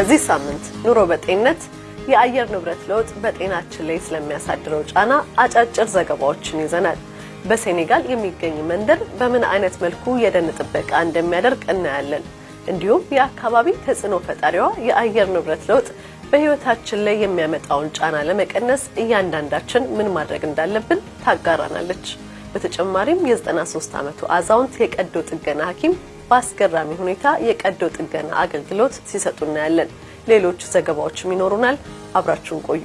በዚህ ሳምንት ኑሮ በጤንነት የአየር ንብረት ለውጥ በጤናችን ላይ ስለሚያሳድረው ጫና አጫጭር ዘገባዎችን ይዘናል። በሴኔጋል የሚገኝ መንደር በምን አይነት መልኩ የደን ጥበቃ እንደሚያደርግ እናያለን። እንዲሁም የአካባቢ ተጽዕኖ ፈጣሪዋ የአየር ንብረት ለውጥ በሕይወታችን ላይ የሚያመጣውን ጫና ለመቀነስ እያንዳንዳችን ምን ማድረግ እንዳለብን ታጋራናለች። በተጨማሪም የ93 ዓመቱ አዛውንት የቀዶ ጥገና ሐኪም በአስገራሚ ሁኔታ የቀዶ ጥገና አገልግሎት ሲሰጡ እናያለን። ሌሎች ዘገባዎችም ይኖሩናል። አብራችሁን ቆዩ።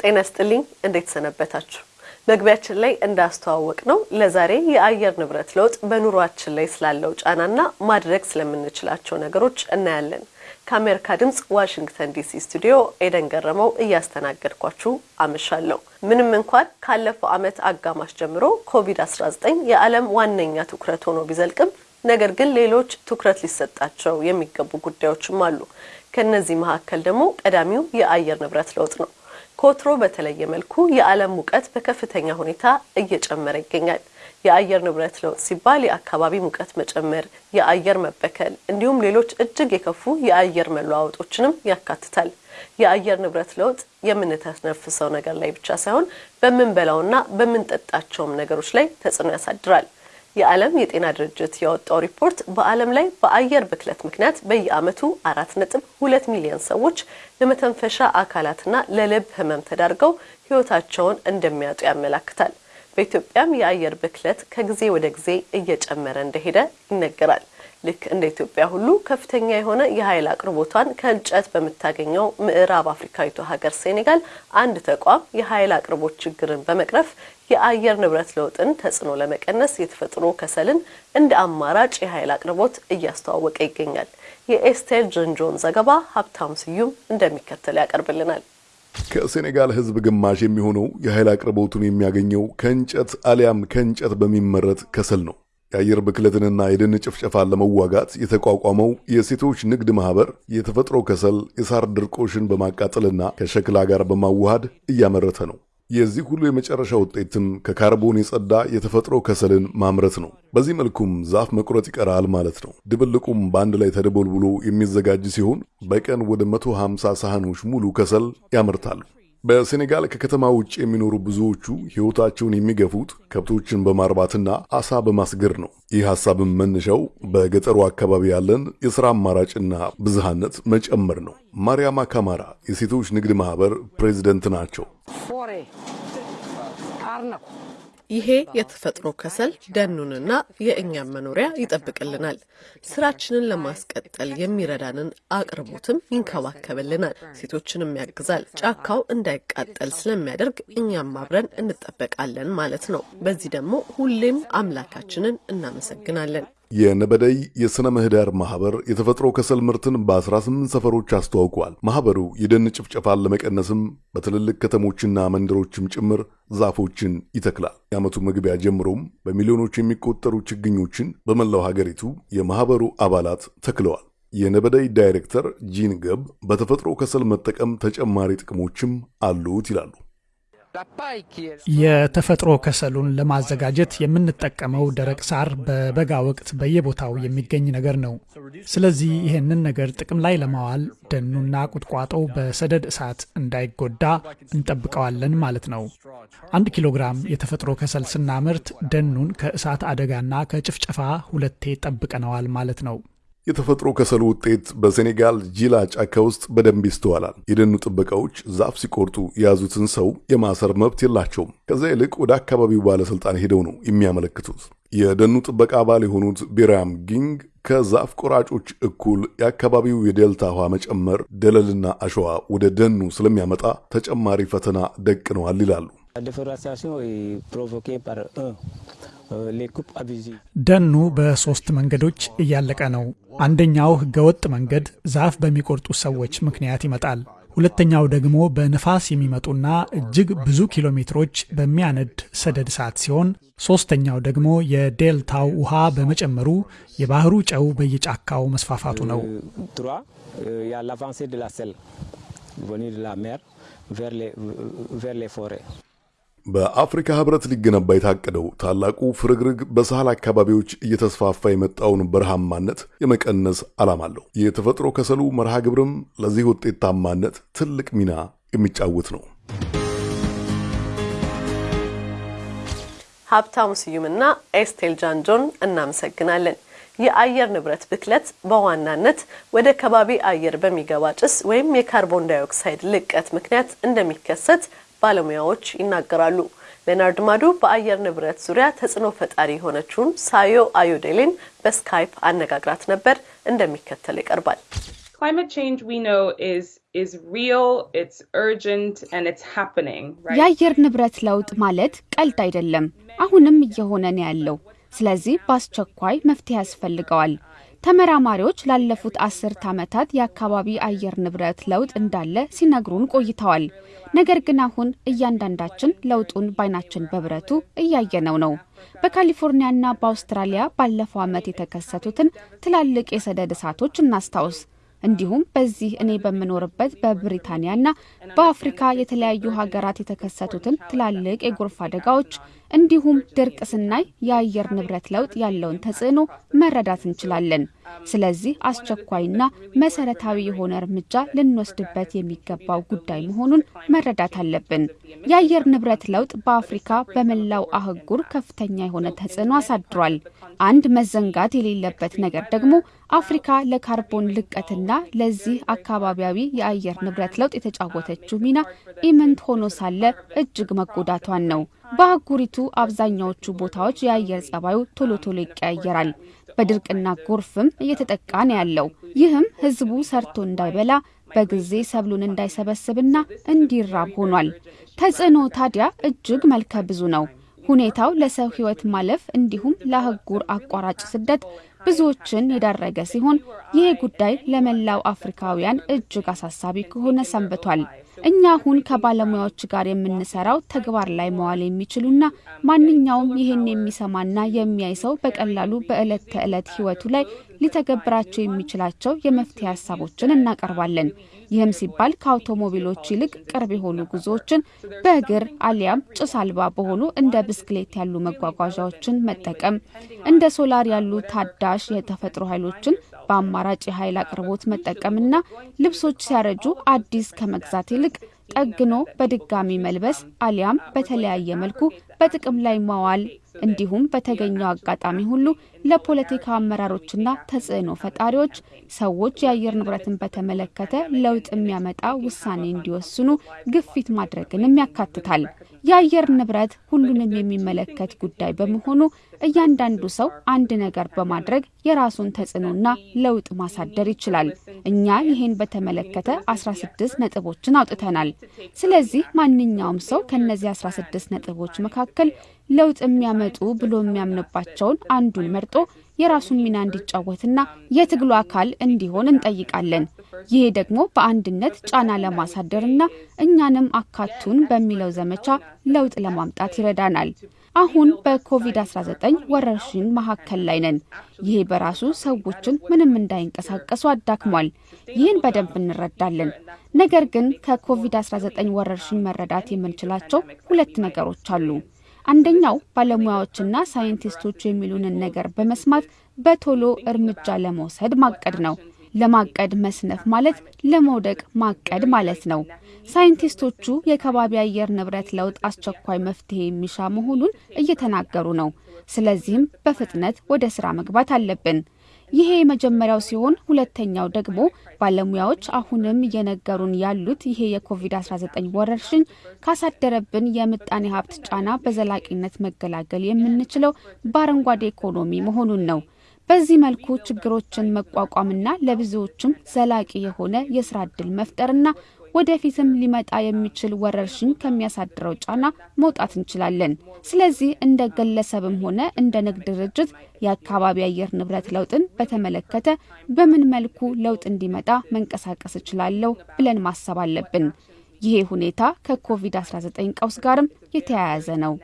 ጤና ስጥልኝ። እንዴት ሰነበታችሁ? መግቢያችን ላይ እንዳስተዋወቅ ነው ለዛሬ የአየር ንብረት ለውጥ በኑሯችን ላይ ስላለው ጫናና ማድረግ ስለምንችላቸው ነገሮች እናያለን። ከአሜሪካ ድምጽ ዋሽንግተን ዲሲ ስቱዲዮ ኤደን ገረመው እያስተናገድኳችሁ አመሻለሁ። ምንም እንኳን ካለፈው ዓመት አጋማሽ ጀምሮ ኮቪድ-19 የዓለም ዋነኛ ትኩረት ሆኖ ቢዘልቅም ነገር ግን ሌሎች ትኩረት ሊሰጣቸው የሚገቡ ጉዳዮችም አሉ። ከእነዚህ መካከል ደግሞ ቀዳሚው የአየር ንብረት ለውጥ ነው። ከወትሮ በተለየ መልኩ የዓለም ሙቀት በከፍተኛ ሁኔታ እየጨመረ ይገኛል። የአየር ንብረት ለውጥ ሲባል የአካባቢ ሙቀት መጨመር፣ የአየር መበከል እንዲሁም ሌሎች እጅግ የከፉ የአየር መለዋወጦችንም ያካትታል። የአየር ንብረት ለውጥ የምንተነፍሰው ነገር ላይ ብቻ ሳይሆን በምንበላውና በምንጠጣቸውም ነገሮች ላይ ተጽዕኖ ያሳድራል። የዓለም የጤና ድርጅት ያወጣው ሪፖርት በዓለም ላይ በአየር ብክለት ምክንያት በየዓመቱ አራት ነጥብ ሁለት ሚሊዮን ሰዎች ለመተንፈሻ አካላትና ለልብ ሕመም ተዳርገው ሕይወታቸውን እንደሚያጡ ያመላክታል። በኢትዮጵያም የአየር ብክለት ከጊዜ ወደ ጊዜ እየጨመረ እንደሄደ ይነገራል። ልክ እንደ ኢትዮጵያ ሁሉ ከፍተኛ የሆነ የኃይል አቅርቦቷን ከእንጨት በምታገኘው ምዕራብ አፍሪካዊቷ ሀገር ሴኔጋል አንድ ተቋም የኃይል አቅርቦት ችግርን በመቅረፍ የአየር ንብረት ለውጥን ተጽዕኖ ለመቀነስ የተፈጥሮ ከሰልን እንደ አማራጭ የኃይል አቅርቦት እያስተዋወቀ ይገኛል። የኤስቴር ጀንጆን ዘገባ ሀብታም ስዩም እንደሚከተል ያቀርብልናል። ከሴኔጋል ሕዝብ ግማሽ የሚሆነው የኃይል አቅርቦቱን የሚያገኘው ከእንጨት አሊያም ከእንጨት በሚመረት ከሰል ነው። የአየር ብክለትንና የደን ጭፍጨፋን ለመዋጋት የተቋቋመው የሴቶች ንግድ ማህበር የተፈጥሮ ከሰል የሳር ድርቆሽን በማቃጠልና ከሸክላ ጋር በማዋሃድ እያመረተ ነው። የዚህ ሁሉ የመጨረሻ ውጤትም ከካርቦን የጸዳ የተፈጥሮ ከሰልን ማምረት ነው። በዚህ መልኩም ዛፍ መቁረጥ ይቀራል ማለት ነው። ድብልቁም በአንድ ላይ ተደቦልብሎ የሚዘጋጅ ሲሆን በቀን ወደ 150 ሳህኖች ሙሉ ከሰል ያመርታሉ። በሴኔጋል ከከተማ ውጭ የሚኖሩ ብዙዎቹ ሕይወታቸውን የሚገፉት ከብቶችን በማርባትና አሳ በማስገር ነው። ይህ ሐሳብም መነሻው በገጠሩ አካባቢ ያለን የሥራ አማራጭና ብዝሃነት መጨመር ነው። ማርያማ ካማራ የሴቶች ንግድ ማኅበር ፕሬዚደንት ናቸው። ይሄ የተፈጥሮ ከሰል ደኑንና የእኛም መኖሪያ ይጠብቅልናል። ስራችንን ለማስቀጠል የሚረዳንን አቅርቦትም ይንከባከብልናል፣ ሴቶችንም ያግዛል። ጫካው እንዳይቃጠል ስለሚያደርግ እኛም አብረን እንጠበቃለን ማለት ነው። በዚህ ደግሞ ሁሌም አምላካችንን እናመሰግናለን። የነበደይ የሥነ ምህዳር ማኅበር የተፈጥሮ ከሰል ምርትን በ18 ሰፈሮች አስተዋውቋል። ማኅበሩ የደን ጭፍጨፋን ለመቀነስም በትልልቅ ከተሞችና መንደሮችም ጭምር ዛፎችን ይተክላል። የዓመቱ መግቢያ ጀምሮም በሚሊዮኖች የሚቆጠሩ ችግኞችን በመላው ሀገሪቱ የማኅበሩ አባላት ተክለዋል። የነበደይ ዳይሬክተር ጂን ገብ በተፈጥሮ ከሰል መጠቀም ተጨማሪ ጥቅሞችም አሉት ይላሉ። የተፈጥሮ ከሰሉን ለማዘጋጀት የምንጠቀመው ደረቅ ሳር በበጋ ወቅት በየቦታው የሚገኝ ነገር ነው። ስለዚህ ይህንን ነገር ጥቅም ላይ ለማዋል ደኑና ቁጥቋጦው በሰደድ እሳት እንዳይጎዳ እንጠብቀዋለን ማለት ነው። አንድ ኪሎ ግራም የተፈጥሮ ከሰል ስናምርት ደኑን ከእሳት አደጋና ከጭፍጨፋ ሁለቴ ጠብቀነዋል ማለት ነው። የተፈጥሮ ከሰሉ ውጤት በሴኔጋል ጂላ ጫካ ውስጥ በደንብ ይስተዋላል። የደኑ ጥበቃዎች ዛፍ ሲቆርጡ የያዙትን ሰው የማሰር መብት የላቸውም። ከዚያ ይልቅ ወደ አካባቢው ባለሥልጣን ሄደው ነው የሚያመለክቱት። የደኑ ጥበቃ አባል የሆኑት ቤራም ጊንግ ከዛፍ ቆራጮች እኩል የአካባቢው የዴልታ ውሃ መጨመር ደለልና አሸዋ ወደ ደኑ ስለሚያመጣ ተጨማሪ ፈተና ደቅነዋል ይላሉ። ደኑ በሶስት መንገዶች እያለቀ ነው። አንደኛው ህገወጥ መንገድ ዛፍ በሚቆርጡ ሰዎች ምክንያት ይመጣል። ሁለተኛው ደግሞ በንፋስ የሚመጡና እጅግ ብዙ ኪሎ ሜትሮች በሚያነድ ሰደድ እሳት ሲሆን ሶስተኛው ደግሞ የዴልታው ውሃ በመጨመሩ የባህሩ ጨው በየጫካው መስፋፋቱ ነው። በአፍሪካ ህብረት ሊገነባ የታቀደው ታላቁ ፍርግርግ በሳህል አካባቢዎች እየተስፋፋ የመጣውን በረሃማነት የመቀነስ ዓላማ አለው። የተፈጥሮ ከሰሉ መርሃ ግብርም ለዚህ ውጤታማነት ትልቅ ሚና የሚጫወት ነው። ሀብታሙ ስዩምና ኤስቴል ጃንጆን እናመሰግናለን። የአየር ንብረት ብክለት በዋናነት ወደ ከባቢ አየር በሚገባ ጭስ ወይም የካርቦን ዳይኦክሳይድ ልቀት ምክንያት እንደሚከሰት ባለሙያዎች ይናገራሉ። ሌናርድ ማዱ በአየር ንብረት ዙሪያ ተጽዕኖ ፈጣሪ የሆነችውን ሳዮ አዮዴሌን በስካይፕ አነጋግራት ነበር። እንደሚከተል ይቀርባል። የአየር ንብረት ለውጥ ማለት ቀልድ አይደለም፣ አሁንም እየሆነ ነው ያለው። ስለዚህ በአስቸኳይ መፍትሄ ያስፈልገዋል። ተመራማሪዎች ላለፉት አስርት ዓመታት የአካባቢ አየር ንብረት ለውጥ እንዳለ ሲነግሩን ቆይተዋል። ነገር ግን አሁን እያንዳንዳችን ለውጡን በዓይናችን በብረቱ እያየነው ነው። በካሊፎርኒያና በአውስትራሊያ ባለፈው ዓመት የተከሰቱትን ትላልቅ የሰደድ እሳቶች እናስታውስ። እንዲሁም በዚህ እኔ በምኖርበት በብሪታንያና በአፍሪካ የተለያዩ ሀገራት የተከሰቱትን ትላልቅ የጎርፍ አደጋዎች እንዲሁም ድርቅ ስናይ የአየር ንብረት ለውጥ ያለውን ተጽዕኖ መረዳት እንችላለን። ስለዚህ አስቸኳይና መሰረታዊ የሆነ እርምጃ ልንወስድበት የሚገባው ጉዳይ መሆኑን መረዳት አለብን። የአየር ንብረት ለውጥ በአፍሪካ በመላው አህጉር ከፍተኛ የሆነ ተጽዕኖ አሳድሯል። አንድ መዘንጋት የሌለበት ነገር ደግሞ አፍሪካ ለካርቦን ልቀትና ለዚህ አካባቢያዊ የአየር ንብረት ለውጥ የተጫወተችው ሚና ኢምንት ሆኖ ሳለ እጅግ መጎዳቷን ነው። በአህጉሪቱ አብዛኛዎቹ ቦታዎች የአየር ጸባዩ ቶሎ ቶሎ ይቀያየራል። በድርቅና ጎርፍም እየተጠቃ ነው ያለው። ይህም ሕዝቡ ሰርቶ እንዳይበላ በጊዜ ሰብሉን እንዳይሰበስብና እንዲራብ ሆኗል። ተጽዕኖ ታዲያ እጅግ መልከ ብዙ ነው። ሁኔታው ለሰው ሕይወት ማለፍ እንዲሁም ለአህጉር አቋራጭ ስደት ብዙዎችን የዳረገ ሲሆን ይህ ጉዳይ ለመላው አፍሪካውያን እጅግ አሳሳቢ ከሆነ ሰንብቷል። እኛ አሁን ከባለሙያዎች ጋር የምንሰራው ተግባር ላይ መዋል የሚችሉና ማንኛውም ይህን የሚሰማና የሚያይ ሰው በቀላሉ በዕለት ተዕለት ህይወቱ ላይ ሊተገብራቸው የሚችላቸው የመፍትሄ ሀሳቦችን እናቀርባለን። ይህም ሲባል ከአውቶሞቢሎች ይልቅ ቅርብ የሆኑ ጉዞዎችን በእግር አሊያም ጭስ አልባ በሆኑ እንደ ብስክሌት ያሉ መጓጓዣዎችን መጠቀም፣ እንደ ሶላር ያሉ ታዳሽ የተፈጥሮ ኃይሎችን በአማራጭ የኃይል አቅርቦት መጠቀምና ልብሶች ሲያረጁ አዲስ ከመግዛት ይልቅ ጠግኖ በድጋሚ መልበስ አሊያም በተለያየ መልኩ በጥቅም ላይ ማዋል እንዲሁም በተገኘው አጋጣሚ ሁሉ ለፖለቲካ አመራሮችና ተጽዕኖ ፈጣሪዎች ሰዎች የአየር ንብረትን በተመለከተ ለውጥ የሚያመጣ ውሳኔ እንዲወስኑ ግፊት ማድረግንም ያካትታል። የአየር ንብረት ሁሉንም የሚመለከት ጉዳይ በመሆኑ እያንዳንዱ ሰው አንድ ነገር በማድረግ የራሱን ተጽዕኖና ለውጥ ማሳደር ይችላል። እኛ ይህን በተመለከተ 16 ነጥቦችን አውጥተናል። ስለዚህ ማንኛውም ሰው ከነዚህ 16 ነጥቦች መካከል ለውጥ የሚያመጡ ብሎ የሚያምንባቸውን አንዱን መርጦ የራሱን ሚና እንዲጫወትና የትግሉ አካል እንዲሆን እንጠይቃለን። ይሄ ደግሞ በአንድነት ጫና ለማሳደርና እኛንም አካቱን በሚለው ዘመቻ ለውጥ ለማምጣት ይረዳናል። አሁን በኮቪድ-19 ወረርሽኝ መካከል ላይ ነን። ይሄ በራሱ ሰዎችን ምንም እንዳይንቀሳቀሱ አዳክሟል። ይህን በደንብ እንረዳለን። ነገር ግን ከኮቪድ-19 ወረርሽኝ መረዳት የምንችላቸው ሁለት ነገሮች አሉ። አንደኛው ባለሙያዎችና ሳይንቲስቶች የሚሉንን ነገር በመስማት በቶሎ እርምጃ ለመውሰድ ማቀድ ነው። ለማቀድ መስነፍ ማለት ለመውደቅ ማቀድ ማለት ነው። ሳይንቲስቶቹ የከባቢ አየር ንብረት ለውጥ አስቸኳይ መፍትሄ የሚሻ መሆኑን እየተናገሩ ነው። ስለዚህም በፍጥነት ወደ ስራ መግባት አለብን። ይሄ የመጀመሪያው ሲሆን ሁለተኛው ደግሞ ባለሙያዎች አሁንም እየነገሩን ያሉት ይሄ የኮቪድ-19 ወረርሽኝ ካሳደረብን የምጣኔ ሀብት ጫና በዘላቂነት መገላገል የምንችለው በአረንጓዴ ኢኮኖሚ መሆኑን ነው። በዚህ መልኩ ችግሮችን መቋቋምና ለብዙዎችም ዘላቂ የሆነ የስራ እድል መፍጠርና ወደፊትም ሊመጣ የሚችል ወረርሽኝ ከሚያሳድረው ጫና መውጣት እንችላለን። ስለዚህ እንደ ግለሰብም ሆነ እንደ ንግድ ድርጅት የአካባቢ አየር ንብረት ለውጥን በተመለከተ በምን መልኩ ለውጥ እንዲመጣ መንቀሳቀስ እችላለሁ ብለን ማሰብ አለብን። ይሄ ሁኔታ ከኮቪድ-19 ቀውስ ጋርም የተያያዘ ነው።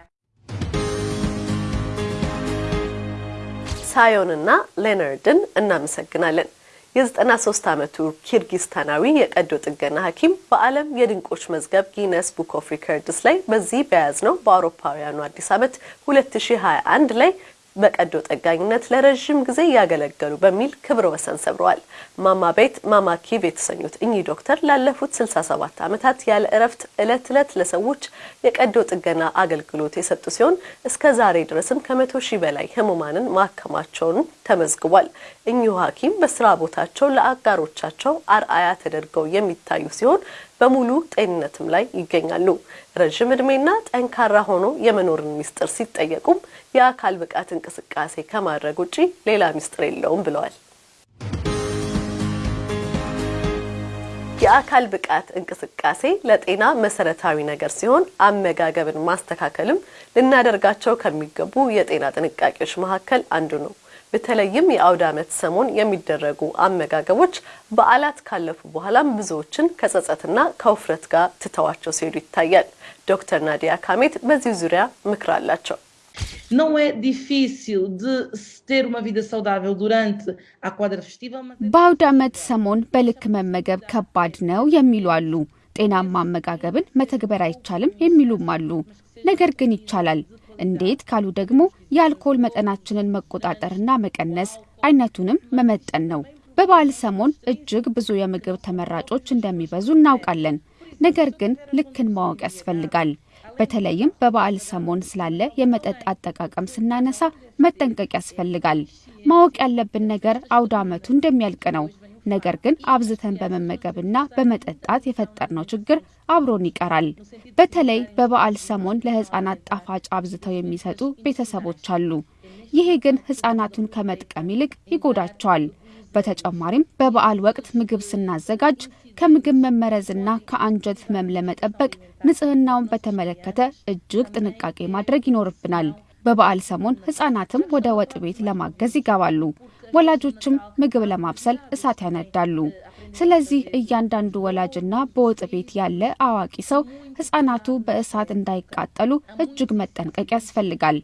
ሳዮንና ሌነርድን እናመሰግናለን። የ93 ዓመቱ ኪርጊስታናዊ የቀዶ ጥገና ሐኪም በዓለም የድንቆች መዝገብ Guinness Book of Records ላይ በዚህ በያዝነው በአውሮፓውያኑ አዲስ ዓመት 2021 ላይ በቀዶ ጠጋኝነት ለረዥም ጊዜ ያገለገሉ በሚል ክብረ ወሰን ሰብረዋል። ማማ ቤት ማማ ኪቭ የተሰኙት እኚህ ዶክተር ላለፉት 67 ዓመታት ያለ እረፍት ዕለት ዕለት ለሰዎች የቀዶ ጥገና አገልግሎት የሰጡ ሲሆን እስከ ዛሬ ድረስም ከመቶ ሺህ በላይ ህሙማንን ማከማቸውን ተመዝግቧል። እኚሁ ሐኪም በስራ ቦታቸው ለአጋሮቻቸው አርአያ ተደርገው የሚታዩ ሲሆን በሙሉ ጤንነትም ላይ ይገኛሉ። ረዥም ዕድሜና ጠንካራ ሆኖ የመኖርን ሚስጥር ሲጠየቁም የአካል ብቃት እንቅስቃሴ ከማድረግ ውጪ ሌላ ሚስጥር የለውም ብለዋል። የአካል ብቃት እንቅስቃሴ ለጤና መሰረታዊ ነገር ሲሆን አመጋገብን ማስተካከልም ልናደርጋቸው ከሚገቡ የጤና ጥንቃቄዎች መካከል አንዱ ነው። በተለይም የአውደ ዓመት ሰሞን የሚደረጉ አመጋገቦች በዓላት ካለፉ በኋላም ብዙዎችን ከጸጸትና ከውፍረት ጋር ትተዋቸው ሲሄዱ ይታያል። ዶክተር ናዲያ ካሜት በዚህ ዙሪያ ምክር አላቸው። Não é difícil de se ter uma vida saudável durante a quadra festiva, mas በአውደ ዓመት ሰሞን በልክ መመገብ ከባድ ነው የሚሉ አሉ። ጤናማ አመጋገብን መተግበር አይቻልም የሚሉም አሉ። ነገር ግን ይቻላል። እንዴት ካሉ ደግሞ የአልኮል መጠናችንን መቆጣጠርና መቀነስ፣ አይነቱንም መመጠን ነው። በበዓል ሰሞን እጅግ ብዙ የምግብ ተመራጮች እንደሚበዙ እናውቃለን። ነገር ግን ልክን ማወቅ ያስፈልጋል። በተለይም በበዓል ሰሞን ስላለ የመጠጥ አጠቃቀም ስናነሳ መጠንቀቅ ያስፈልጋል። ማወቅ ያለብን ነገር አውደ ዓመቱ እንደሚያልቅ ነው። ነገር ግን አብዝተን በመመገብና በመጠጣት የፈጠርነው ችግር አብሮን ይቀራል። በተለይ በበዓል ሰሞን ለሕፃናት ጣፋጭ አብዝተው የሚሰጡ ቤተሰቦች አሉ። ይሄ ግን ሕፃናቱን ከመጥቀም ይልቅ ይጎዳቸዋል። በተጨማሪም በበዓል ወቅት ምግብ ስናዘጋጅ ከምግብ መመረዝና ከአንጀት ህመም ለመጠበቅ ንጽህናውን በተመለከተ እጅግ ጥንቃቄ ማድረግ ይኖርብናል። በበዓል ሰሞን ህጻናትም ወደ ወጥ ቤት ለማገዝ ይገባሉ። ወላጆችም ምግብ ለማብሰል እሳት ያነዳሉ። ስለዚህ እያንዳንዱ ወላጅና በወጥ ቤት ያለ አዋቂ ሰው ህጻናቱ በእሳት እንዳይቃጠሉ እጅግ መጠንቀቅ ያስፈልጋል።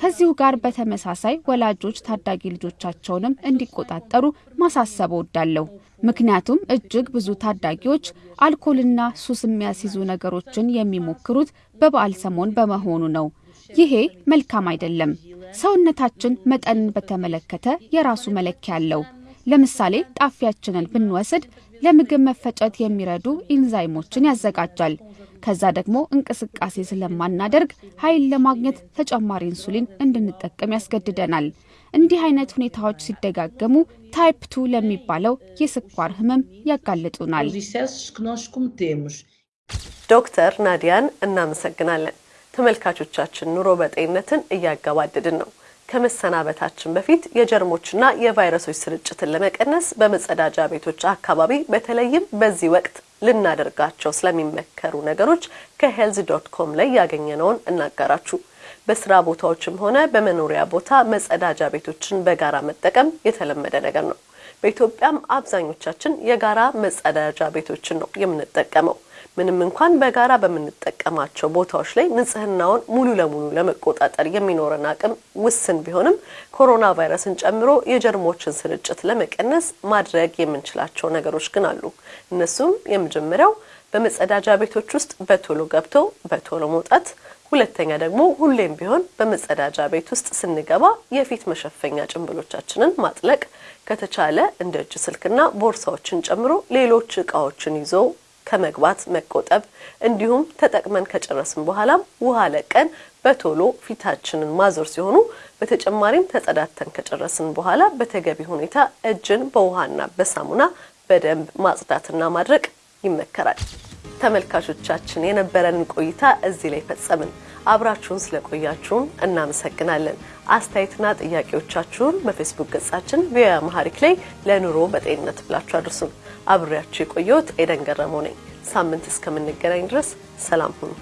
ከዚሁ ጋር በተመሳሳይ ወላጆች ታዳጊ ልጆቻቸውንም እንዲቆጣጠሩ ማሳሰብ እወዳለሁ። ምክንያቱም እጅግ ብዙ ታዳጊዎች አልኮልና ሱስ የሚያስይዙ ነገሮችን የሚሞክሩት በበዓል ሰሞን በመሆኑ ነው። ይሄ መልካም አይደለም። ሰውነታችን መጠንን በተመለከተ የራሱ መለኪያ አለው። ለምሳሌ ጣፊያችንን ብንወስድ ለምግብ መፈጨት የሚረዱ ኢንዛይሞችን ያዘጋጃል። ከዛ ደግሞ እንቅስቃሴ ስለማናደርግ ኃይል ለማግኘት ተጨማሪ ኢንሱሊን እንድንጠቀም ያስገድደናል። እንዲህ አይነት ሁኔታዎች ሲደጋገሙ type two ለሚባለው የስኳር ህመም ያጋልጡናል።. ዶክተር ናዲያን እናመሰግናለን። ተመልካቾቻችን ኑሮ በጤንነትን እያገባደድን ነው። ከመሰናበታችን በፊት የጀርሞችና የቫይረሶች ስርጭትን ለመቀነስ በመጸዳጃ ቤቶች አካባቢ በተለይም በዚህ ወቅት ልናደርጋቸው ስለሚመከሩ ነገሮች ከ health dot com ላይ ያገኘነውን እናጋራችሁ። በስራ ቦታዎችም ሆነ በመኖሪያ ቦታ መጸዳጃ ቤቶችን በጋራ መጠቀም የተለመደ ነገር ነው። በኢትዮጵያም አብዛኞቻችን የጋራ መጸዳጃ ቤቶችን ነው የምንጠቀመው። ምንም እንኳን በጋራ በምንጠቀማቸው ቦታዎች ላይ ንጽህናውን ሙሉ ለሙሉ ለመቆጣጠር የሚኖረን አቅም ውስን ቢሆንም ኮሮና ቫይረስን ጨምሮ የጀርሞችን ስርጭት ለመቀነስ ማድረግ የምንችላቸው ነገሮች ግን አሉ። እነሱም የመጀመሪያው በመጸዳጃ ቤቶች ውስጥ በቶሎ ገብቶ በቶሎ መውጣት፣ ሁለተኛ ደግሞ ሁሌም ቢሆን በመጸዳጃ ቤት ውስጥ ስንገባ የፊት መሸፈኛ ጭንብሎቻችንን ማጥለቅ፣ ከተቻለ እንደ እጅ ስልክና ቦርሳዎችን ጨምሮ ሌሎች እቃዎችን ይዞ ከመግባት መቆጠብ እንዲሁም ተጠቅመን ከጨረስን በኋላም ውሃ ለቀን በቶሎ ፊታችንን ማዞር ሲሆኑ በተጨማሪም ተጸዳድተን ከጨረስን በኋላ በተገቢ ሁኔታ እጅን በውሃና በሳሙና በደንብ ማጽዳትና ማድረቅ ይመከራል። ተመልካቾቻችን የነበረንን ቆይታ እዚህ ላይ ፈጸምን። አብራችሁን ስለቆያችሁን እናመሰግናለን። አስተያየትና ጥያቄዎቻችሁን በፌስቡክ ገጻችን VOA Amharic ላይ ለኑሮ በጤንነት ብላችሁ አድርሱን። አብሬያችሁ የቆየሁት ኤደን ገረመው ነኝ። ሳምንት እስከምንገናኝ ድረስ ሰላም ሁኑ።